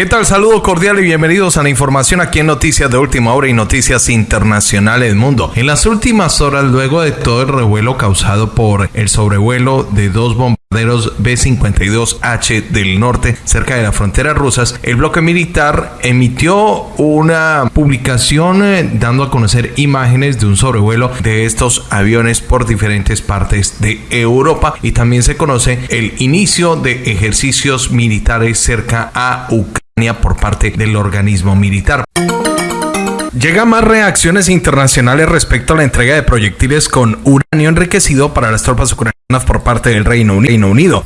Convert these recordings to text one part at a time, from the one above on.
¿Qué tal? Saludo cordial y bienvenidos a la información aquí en Noticias de Última Hora y Noticias Internacionales Mundo. En las últimas horas, luego de todo el revuelo causado por el sobrevuelo de dos bombarderos B-52H del norte cerca de las fronteras rusas, el bloque militar emitió una publicación eh, dando a conocer imágenes de un sobrevuelo de estos aviones por diferentes partes de Europa y también se conoce el inicio de ejercicios militares cerca a Ucrania por parte del organismo militar. Llega más reacciones internacionales respecto a la entrega de proyectiles con uranio enriquecido para las tropas ucranianas por parte del Reino Unido.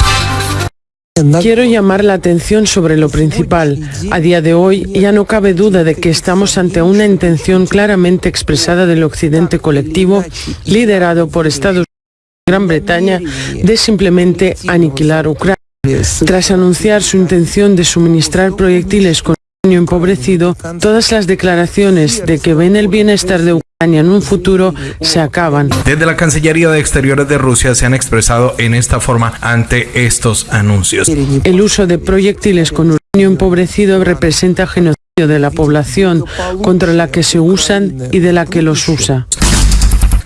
Quiero llamar la atención sobre lo principal. A día de hoy ya no cabe duda de que estamos ante una intención claramente expresada del occidente colectivo, liderado por Estados Unidos y Gran Bretaña, de simplemente aniquilar Ucrania. Tras anunciar su intención de suministrar proyectiles con uranio empobrecido, todas las declaraciones de que ven el bienestar de Ucrania en un futuro se acaban. Desde la Cancillería de Exteriores de Rusia se han expresado en esta forma ante estos anuncios. El uso de proyectiles con uranio empobrecido representa genocidio de la población contra la que se usan y de la que los usa.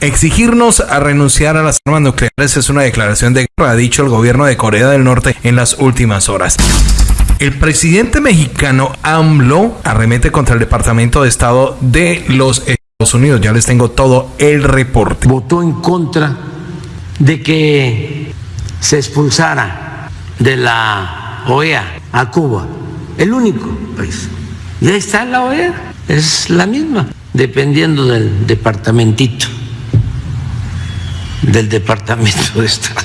Exigirnos a renunciar a las armas nucleares es una declaración de guerra, ha dicho el gobierno de Corea del Norte en las últimas horas. El presidente mexicano AMLO arremete contra el Departamento de Estado de los Estados Unidos. Ya les tengo todo el reporte. Votó en contra de que se expulsara de la OEA a Cuba, el único país. Y ahí está la OEA, es la misma, dependiendo del departamentito del Departamento de Estado.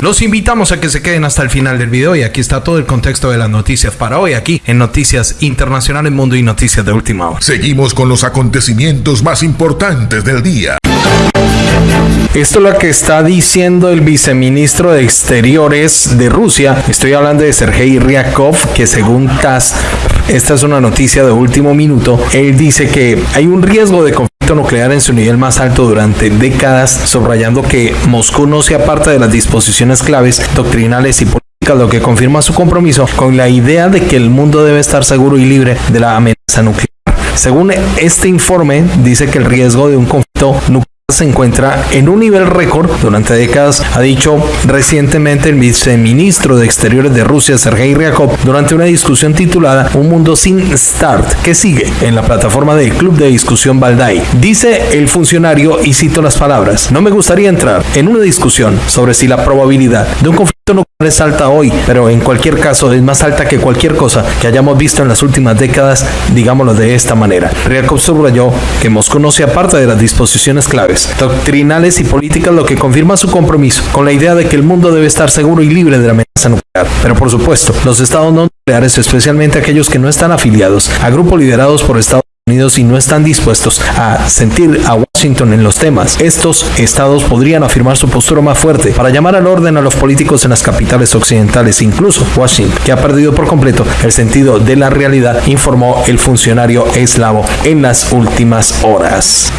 Los invitamos a que se queden hasta el final del video y aquí está todo el contexto de las noticias para hoy aquí en Noticias Internacionales Mundo y Noticias de Última Hora. Seguimos con los acontecimientos más importantes del día. Esto es lo que está diciendo el viceministro de Exteriores de Rusia. Estoy hablando de Sergei Ryakov, que según TASS, esta es una noticia de último minuto, él dice que hay un riesgo de conflicto nuclear en su nivel más alto durante décadas, subrayando que Moscú no se aparta de las disposiciones claves doctrinales y políticas, lo que confirma su compromiso con la idea de que el mundo debe estar seguro y libre de la amenaza nuclear. Según este informe, dice que el riesgo de un conflicto nuclear se encuentra en un nivel récord durante décadas, ha dicho recientemente el viceministro de Exteriores de Rusia, Sergei Ryakov, durante una discusión titulada Un mundo sin start, que sigue en la plataforma del Club de Discusión Valdai. Dice el funcionario, y cito las palabras, no me gustaría entrar en una discusión sobre si la probabilidad de un conflicto nuclear es alta hoy, pero en cualquier caso es más alta que cualquier cosa que hayamos visto en las últimas décadas, digámoslo de esta manera. Ryakov subrayó que Moscú no se aparta de las disposiciones claves, doctrinales y políticas, lo que confirma su compromiso con la idea de que el mundo debe estar seguro y libre de la amenaza nuclear. Pero por supuesto, los estados no nucleares, especialmente aquellos que no están afiliados a grupos liderados por Estados Y no están dispuestos a sentir a Washington en los temas, estos estados podrían afirmar su postura más fuerte para llamar al orden a los políticos en las capitales occidentales, incluso Washington, que ha perdido por completo el sentido de la realidad, informó el funcionario eslavo en las últimas horas.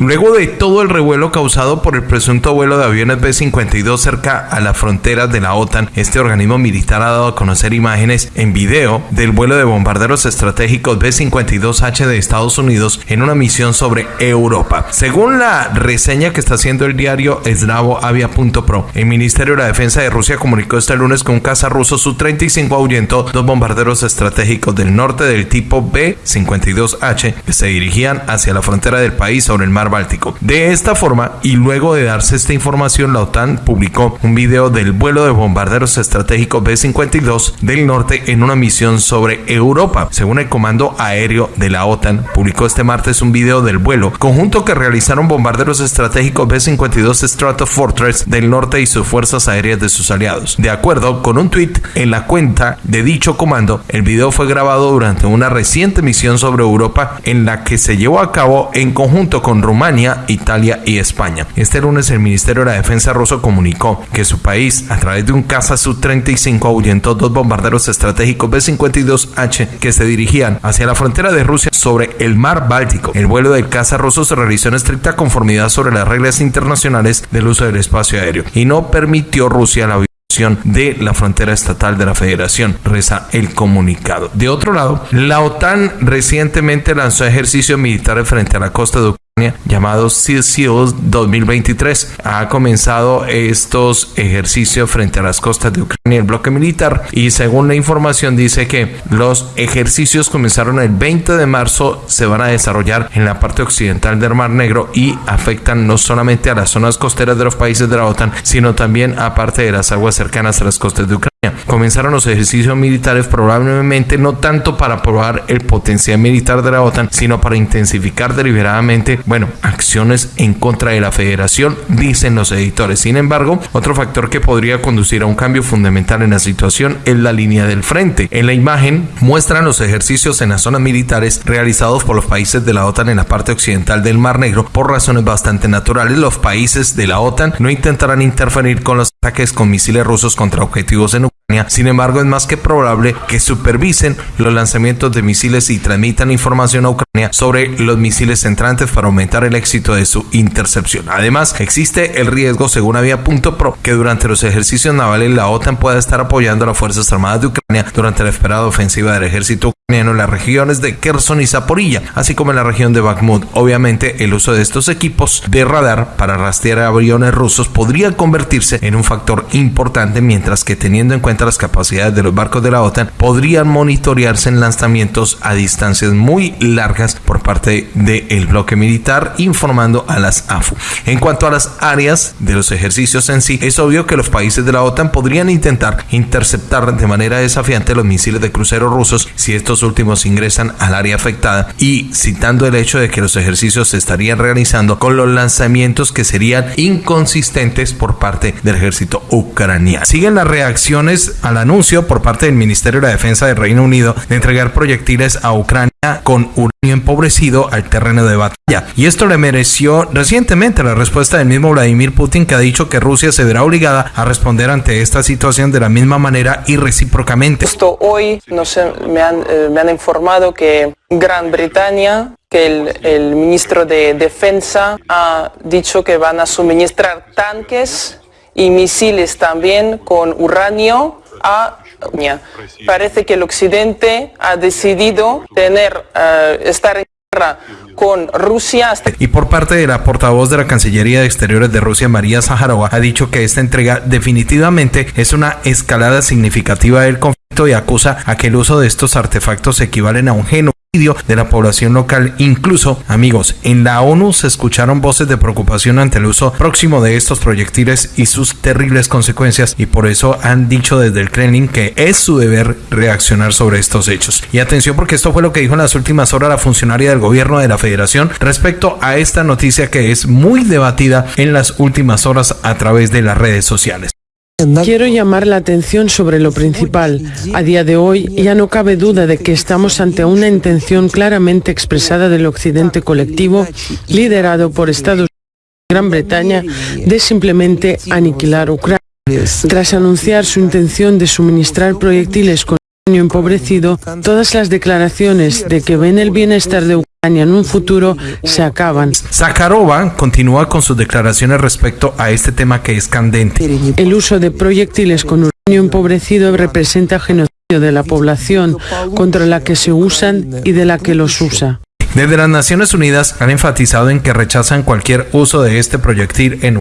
Luego de todo el revuelo causado por el presunto vuelo de aviones B-52 cerca a las fronteras de la OTAN, este organismo militar ha dado a conocer imágenes en video del vuelo de bombarderos estratégicos B-52H de Estados Unidos en una misión sobre Europa. Según la reseña que está haciendo el diario eslavoavia.pro, el Ministerio de la Defensa de Rusia comunicó este lunes que un caza ruso Su-35 ahuyentó dos bombarderos estratégicos del norte del tipo B-52H que se dirigían hacia la frontera del país sobre el mar Báltico. De esta forma, y luego de darse esta información, la OTAN publicó un video del vuelo de bombarderos estratégicos B-52 del norte en una misión sobre Europa. Según el Comando Aéreo de la OTAN, publicó este martes un video del vuelo conjunto que realizaron bombarderos estratégicos B-52 Stratofortress del norte y sus fuerzas aéreas de sus aliados. De acuerdo con un tweet en la cuenta de dicho comando, el video fue grabado durante una reciente misión sobre Europa en la que se llevó a cabo en conjunto con Rumania Italia y España. Este lunes el Ministerio de la Defensa ruso comunicó que su país, a través de un caza Su-35, ahuyentó dos bombarderos estratégicos B-52H que se dirigían hacia la frontera de Rusia sobre el mar Báltico. El vuelo del caza ruso se realizó en estricta conformidad sobre las reglas internacionales del uso del espacio aéreo y no permitió Rusia la de la frontera estatal de la federación, reza el comunicado. De otro lado, la OTAN recientemente lanzó ejercicios militares frente a la costa de llamado Sea 2023. Ha comenzado estos ejercicios frente a las costas de Ucrania, el bloque militar, y según la información dice que los ejercicios comenzaron el 20 de marzo, se van a desarrollar en la parte occidental del Mar Negro y afectan no solamente a las zonas costeras de los países de la OTAN, sino también a parte de las aguas cercanas a las costas de Ucrania. Comenzaron los ejercicios militares probablemente no tanto para probar el potencial militar de la OTAN, sino para intensificar deliberadamente, bueno, acciones en contra de la federación, dicen los editores. Sin embargo, otro factor que podría conducir a un cambio fundamental en la situación es la línea del frente. En la imagen muestran los ejercicios en las zonas militares realizados por los países de la OTAN en la parte occidental del Mar Negro por razones bastante naturales. Los países de la OTAN no intentarán interferir con los ataques con misiles rusos contra objetivos en sin embargo, es más que probable que supervisen los lanzamientos de misiles y transmitan información a Ucrania sobre los misiles entrantes para aumentar el éxito de su intercepción. Además, existe el riesgo, según había que durante los ejercicios navales la OTAN pueda estar apoyando a las Fuerzas Armadas de Ucrania durante la esperada ofensiva del ejército ucraniano en las regiones de Kherson y Zaporilla, así como en la región de Bakhmut. Obviamente, el uso de estos equipos de radar para rastrear aviones rusos podría convertirse en un factor importante, mientras que teniendo en cuenta las capacidades de los barcos de la OTAN, podrían monitorearse en lanzamientos a distancias muy largas por parte del bloque militar, informando a las AFU. En cuanto a las áreas de los ejercicios en sí, es obvio que los países de la OTAN podrían intentar interceptar de manera desafiante los misiles de cruceros rusos si estos últimos ingresan al área afectada y citando el hecho de que los ejercicios se estarían realizando con los lanzamientos que serían inconsistentes por parte del ejército ucraniano. Siguen las reacciones al anuncio por parte del Ministerio de Defensa del Reino Unido de entregar proyectiles a Ucrania con uranio empobrecido al terreno de batalla. Y esto le mereció recientemente la respuesta del mismo Vladimir Putin que ha dicho que Rusia se verá obligada a responder ante esta situación de la misma manera y recíprocamente. Esto hoy me, han, eh, me, han, informado que Gran Bretaña, que el, el ministro de Defensa ha dicho que van a suministrar tanques y misiles también con uranio a Parece que el Occidente ha decidido tener, eh, estar en guerra con Rusia. Y por parte de la portavoz de la Cancillería de Exteriores de Rusia, María Zaharova, ha dicho que esta entrega definitivamente es una escalada significativa del conflicto y acusa a que el uso de estos artefactos equivalen a un genocidio de la población local. Incluso, amigos, en la ONU se escucharon voces de preocupación ante el uso próximo de estos proyectiles y sus terribles consecuencias y por eso han dicho desde el Kremlin que es su deber reaccionar sobre estos hechos. Y atención porque esto fue lo que dijo en las últimas horas la funcionaria del gobierno de la federación respecto a esta noticia que es muy debatida en las últimas horas a través de las redes sociales. Quiero llamar la atención sobre lo principal. A día de hoy ya no cabe duda de que estamos ante una intención claramente expresada del occidente colectivo, liderado por Estados Unidos y Gran Bretaña, de simplemente aniquilar Ucrania. Tras anunciar su intención de suministrar proyectiles con empobrecido, todas las declaraciones de que ven el bienestar de Ucrania en un futuro se acaban. Zakharova continúa con sus declaraciones respecto a este tema que es candente. El uso de proyectiles con uranio empobrecido representa genocidio de la población contra la que se usan y de la que los usa. Desde las Naciones Unidas han enfatizado en que rechazan cualquier uso de este proyectil en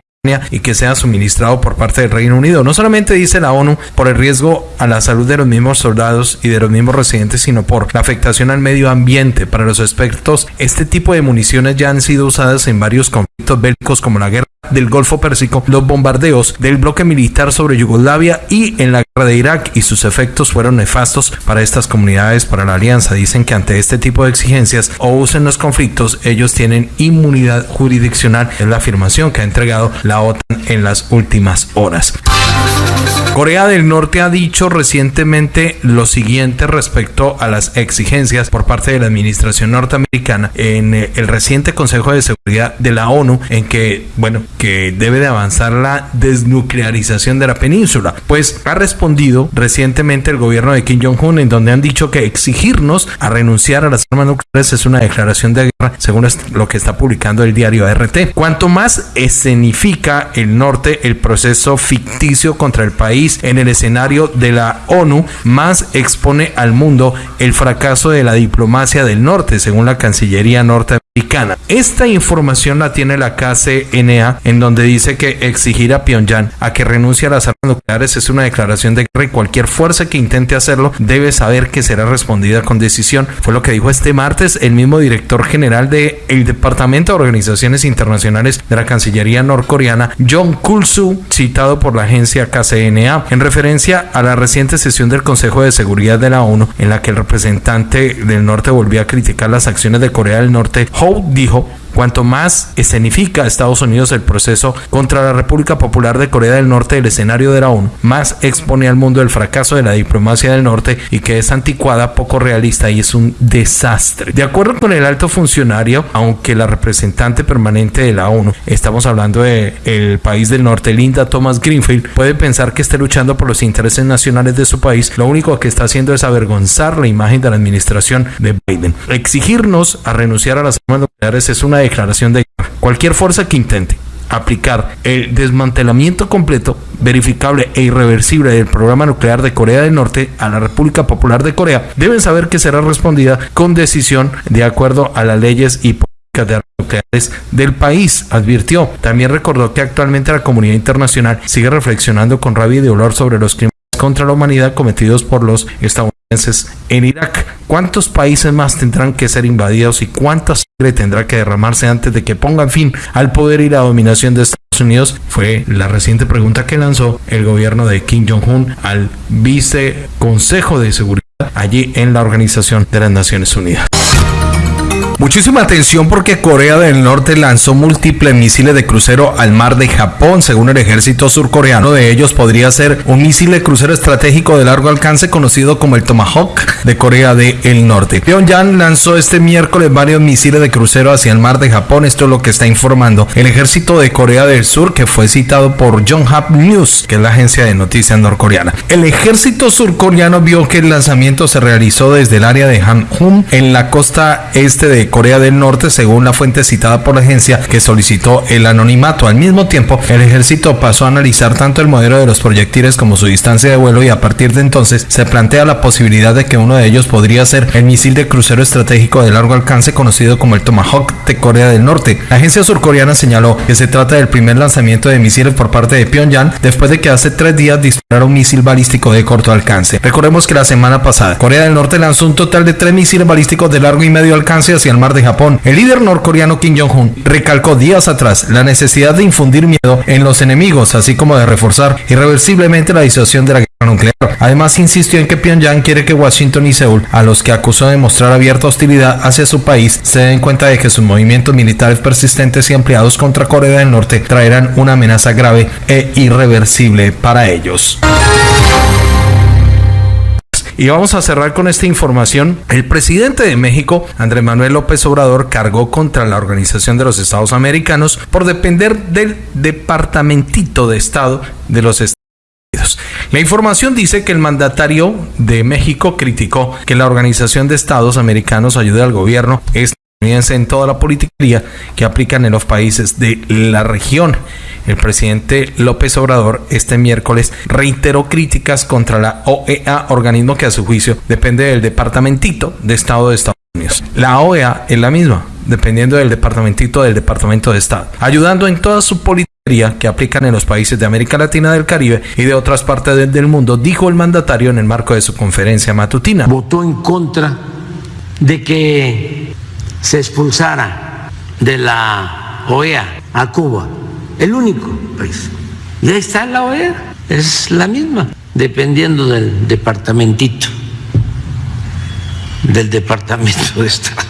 y que sea suministrado por parte del Reino Unido. No solamente dice la ONU por el riesgo a la salud de los mismos soldados y de los mismos residentes, sino por la afectación al medio ambiente. Para los expertos, este tipo de municiones ya han sido usadas en varios conflictos bélicos como la guerra del Golfo Pérsico, los bombardeos del bloque militar sobre Yugoslavia y en la guerra de Irak y sus efectos fueron nefastos para estas comunidades, para la alianza. Dicen que ante este tipo de exigencias o usen los conflictos, ellos tienen inmunidad jurisdiccional. Es la afirmación que ha entregado la OTAN en las últimas horas. Corea del Norte ha dicho recientemente lo siguiente respecto a las exigencias por parte de la administración norteamericana en eh, el reciente Consejo de Seguridad de la ONU, en que, bueno, que debe de avanzar la desnuclearización de la península. Pues ha respondido recientemente el gobierno de Kim Jong-un en donde han dicho que exigirnos a renunciar a las armas nucleares es una declaración de guerra, según lo que está publicando el diario RT. Cuanto más escenifica el norte el proceso ficticio contra el país en el escenario de la ONU, más expone al mundo el fracaso de la diplomacia del norte, según la Cancillería norteamericana. Esta información la tiene la KCNA, en donde dice que exigir a Pyongyang a que renuncie a las armas nucleares es una declaración de guerra y cualquier fuerza que intente hacerlo debe saber que será respondida con decisión. Fue lo que dijo este martes el mismo director general del el Departamento de Organizaciones Internacionales de la Cancillería norcoreana, John Kulsu, citado por la agencia KCNA, en referencia a la reciente sesión del Consejo de Seguridad de la ONU, en la que el representante del norte volvió a criticar las acciones de Corea del Norte. Dijo Cuanto más escenifica Estados Unidos el proceso contra la República Popular de Corea del Norte del escenario de la ONU, más expone al mundo el fracaso de la diplomacia del norte y que es anticuada, poco realista y es un desastre. De acuerdo con el alto funcionario, aunque la representante permanente de la ONU, estamos hablando de el país del norte, Linda Thomas Greenfield, puede pensar que esté luchando por los intereses nacionales de su país, lo único que está haciendo es avergonzar la imagen de la administración de Biden. Exigirnos a renunciar a las armas nucleares es una declaración de cualquier fuerza que intente aplicar el desmantelamiento completo, verificable e irreversible del programa nuclear de Corea del Norte a la República Popular de Corea, deben saber que será respondida con decisión de acuerdo a las leyes y políticas de nucleares del país, advirtió. También recordó que actualmente la comunidad internacional sigue reflexionando con rabia y dolor sobre los crímenes contra la humanidad cometidos por los estadounidenses en Irak. ¿Cuántos países más tendrán que ser invadidos y cuánta sangre tendrá que derramarse antes de que pongan fin al poder y la dominación de Estados Unidos? Fue la reciente pregunta que lanzó el gobierno de Kim Jong-un al vice consejo de seguridad allí en la Organización de las Naciones Unidas. Muchísima atención porque Corea del Norte lanzó múltiples misiles de crucero al mar de Japón, según el ejército surcoreano. De ellos podría ser un misil de crucero estratégico de largo alcance conocido como el Tomahawk de Corea del Norte. Pyongyang lanzó este miércoles varios misiles de crucero hacia el mar de Japón. Esto es lo que está informando el ejército de Corea del Sur, que fue citado por Yonhap News, que es la agencia de noticias norcoreana. El ejército surcoreano vio que el lanzamiento se realizó desde el área de Hanjum en la costa este de Corea del Norte, según la fuente citada por la agencia que solicitó el anonimato. Al mismo tiempo, el ejército pasó a analizar tanto el modelo de los proyectiles como su distancia de vuelo y a partir de entonces se plantea la posibilidad de que uno de ellos podría ser el misil de crucero estratégico de largo alcance conocido como el Tomahawk de Corea del Norte. La agencia surcoreana señaló que se trata del primer lanzamiento de misiles por parte de Pyongyang después de que hace tres días disparara un misil balístico de corto alcance. Recordemos que la semana pasada Corea del Norte lanzó un total de tres misiles balísticos de largo y medio alcance hacia el mar de Japón. El líder norcoreano Kim Jong-un recalcó días atrás la necesidad de infundir miedo en los enemigos, así como de reforzar irreversiblemente la disuasión de la guerra nuclear. Además, insistió en que Pyongyang quiere que Washington y Seúl, a los que acusó de mostrar abierta hostilidad hacia su país, se den cuenta de que sus movimientos militares persistentes y ampliados contra Corea del Norte traerán una amenaza grave e irreversible para ellos. Y vamos a cerrar con esta información. El presidente de México, Andrés Manuel López Obrador, cargó contra la Organización de los Estados Americanos por depender del Departamentito de Estado de los Estados Unidos. La información dice que el mandatario de México criticó que la Organización de Estados Americanos ayude al gobierno estadounidense en toda la política que aplican en los países de la región. El presidente López Obrador este miércoles reiteró críticas contra la OEA, organismo que a su juicio depende del Departamentito de Estado de Estados Unidos. La OEA es la misma, dependiendo del Departamentito del Departamento de Estado, ayudando en toda su política que aplican en los países de América Latina del Caribe y de otras partes del mundo, dijo el mandatario en el marco de su conferencia matutina. Votó en contra de que se expulsara de la OEA a Cuba el único país. Y ahí está la OEA, es la misma, dependiendo del departamentito, del departamento de Estado.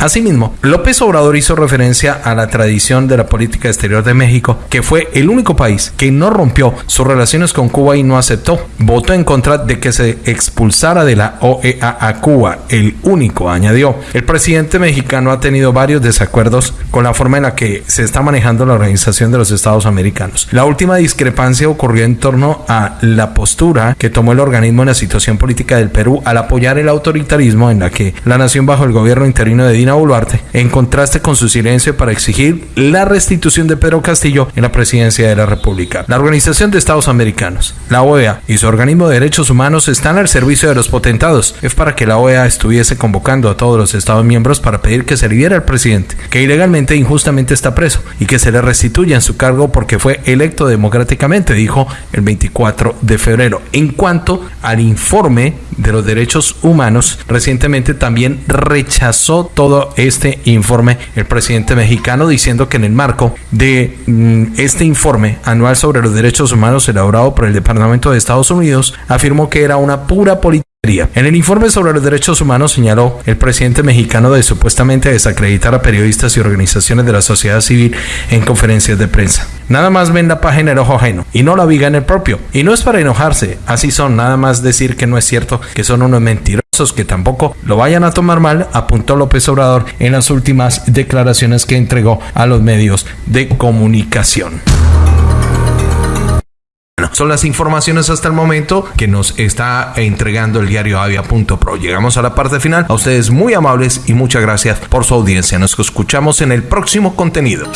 Asimismo, López Obrador hizo referencia a la tradición de la política exterior de México, que fue el único país que no rompió sus relaciones con Cuba y no aceptó. Votó en contra de que se expulsara de la OEA a Cuba, el único, añadió. El presidente mexicano ha tenido varios desacuerdos con la forma en la que se está manejando la Organización de los Estados Americanos. La última discrepancia ocurrió en torno a la postura que tomó el organismo en la situación política del Perú al apoyar el autoritarismo en la que la nación bajo el gobierno interino de Dina Boluarte, en contraste con su silencio para exigir la restitución de Pedro Castillo en la presidencia de la República. La Organización de Estados Americanos, la OEA y su organismo de derechos humanos están al servicio de los potentados. Es para que la OEA estuviese convocando a todos los Estados miembros para pedir que se libere al presidente, que ilegalmente e injustamente está preso, y que se le restituya en su cargo porque fue electo democráticamente, dijo el 24 de febrero. En cuanto al informe de los derechos humanos, recientemente también rechazó todo este informe el presidente mexicano diciendo que en el marco de mm, este informe anual sobre los derechos humanos elaborado por el Departamento de Estados Unidos, afirmó que era una pura política en el informe sobre los derechos humanos señaló el presidente mexicano de supuestamente desacreditar a periodistas y organizaciones de la sociedad civil en conferencias de prensa. Nada más ven la página en el ojo ajeno y no la viga en el propio. Y no es para enojarse, así son, nada más decir que no es cierto, que son unos mentirosos que tampoco lo vayan a tomar mal, apuntó López Obrador en las últimas declaraciones que entregó a los medios de comunicación. Son las informaciones hasta el momento que nos está entregando el diario Avia.pro. Llegamos a la parte final. A ustedes muy amables y muchas gracias por su audiencia. Nos escuchamos en el próximo contenido.